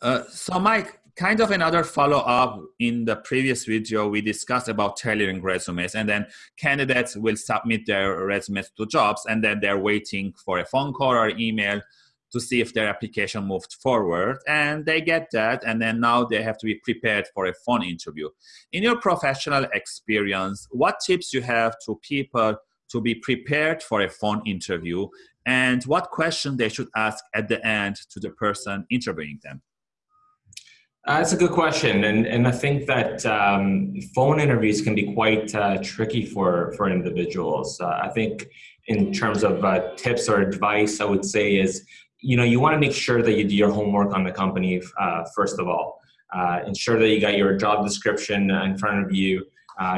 Uh, so Mike, kind of another follow up in the previous video, we discussed about tailoring resumes and then candidates will submit their resumes to jobs and then they're waiting for a phone call or email to see if their application moved forward and they get that and then now they have to be prepared for a phone interview. In your professional experience what tips you have to people to be prepared for a phone interview and what question they should ask at the end to the person interviewing them uh, that's a good question, and and I think that um, phone interviews can be quite uh, tricky for for individuals. Uh, I think in terms of uh, tips or advice, I would say is you know you want to make sure that you do your homework on the company uh, first of all. Ensure that you got your job description in front of you.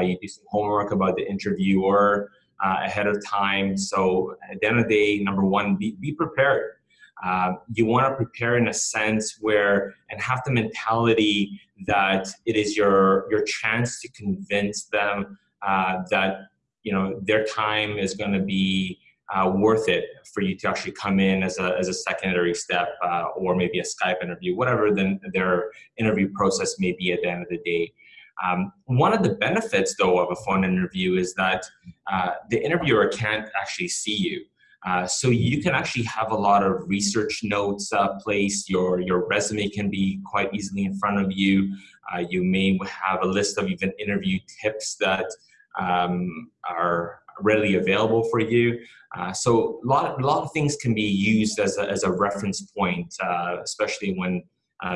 you do some homework about the interviewer ahead of time. So at the end of the day, number one, be be prepared. Uh, you want to prepare in a sense where and have the mentality that it is your your chance to convince them uh, that you know their time is going to be uh, worth it for you to actually come in as a, as a secondary step uh, or maybe a Skype interview, whatever then their interview process may be at the end of the day. Um, one of the benefits, though, of a phone interview is that uh, the interviewer can't actually see you. Uh, so you can actually have a lot of research notes uh, placed. Your your resume can be quite easily in front of you. Uh, you may have a list of even interview tips that um, are readily available for you. Uh, so a lot of, a lot of things can be used as a, as a reference point, uh, especially when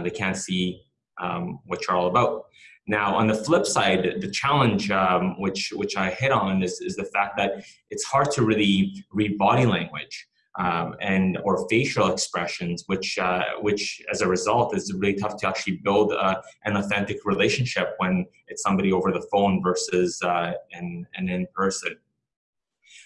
they can't see um, what you're all about. Now, on the flip side, the challenge um, which which I hit on is, is the fact that it's hard to really read body language um, and or facial expressions, which uh, which as a result is really tough to actually build uh, an authentic relationship when it's somebody over the phone versus uh, in, and in person.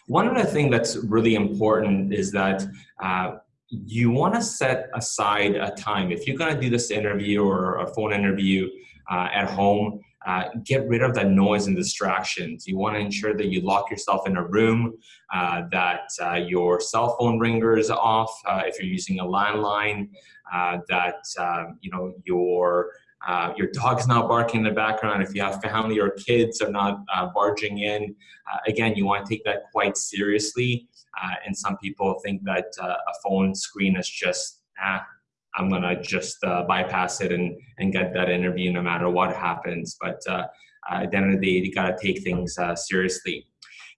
One other thing that's really important is that uh, you want to set aside a time. If you're going to do this interview or a phone interview, uh, at home. Uh, get rid of that noise and distractions. You want to ensure that you lock yourself in a room, uh, that uh, your cell phone ringer is off uh, if you're using a landline, uh, that um, you know your uh, your dog's not barking in the background. If you have family or kids are not barging in, again, you want to take that quite seriously. and some people think that a phone screen is just ah, I'm gonna just uh, bypass it and and get that interview no matter what happens. But uh, at the end of the day, you gotta take things uh, seriously.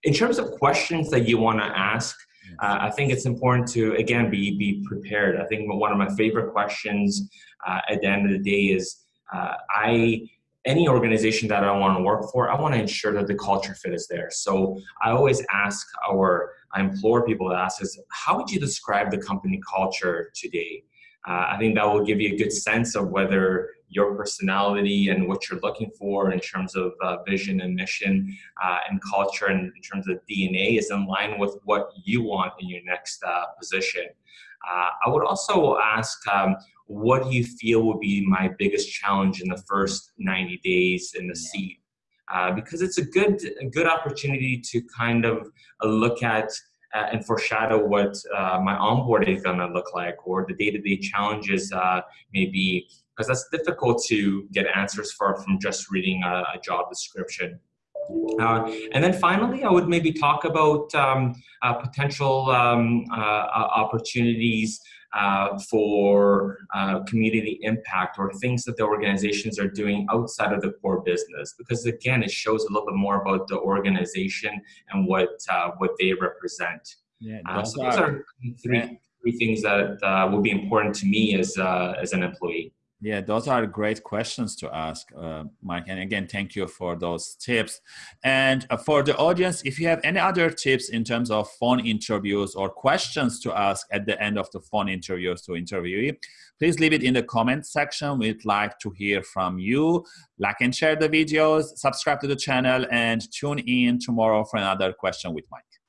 In terms of questions that you want to ask, uh, I think it's important to again be be prepared. I think one of my favorite questions uh, at the end of the day is uh, I any organization that I want to work for, I want to ensure that the culture fit is there. So I always ask our, I implore people to ask is, how would you describe the company culture today? Uh, I think that will give you a good sense of whether your personality and what you're looking for in terms of uh, vision and mission uh, and culture and in terms of DNA is in line with what you want in your next uh, position. Uh, I would also ask, um, what do you feel will be my biggest challenge in the first 90 days in the seat? Uh, because it's a good, a good opportunity to kind of look at uh, and foreshadow what uh, my onboarding is going to look like or the day-to-day challenges uh, maybe because that's difficult to get answers for from just reading a, a job description. Uh, and then finally, I would maybe talk about um, uh, potential um, uh, opportunities uh, for uh, community impact or things that the organizations are doing outside of the core business. Because again it shows a little bit more about the organization and what uh, what they represent. Yeah, uh, so those are three, three things that uh, will be important to me as uh, as an employee yeah, those are great questions to ask, uh, Mike. And again, thank you for those tips. And uh, for the audience, if you have any other tips in terms of phone interviews or questions to ask at the end of the phone interviews to interviewee, please leave it in the comment section. We'd like to hear from you. Like and share the videos, subscribe to the channel, and tune in tomorrow for another question with Mike.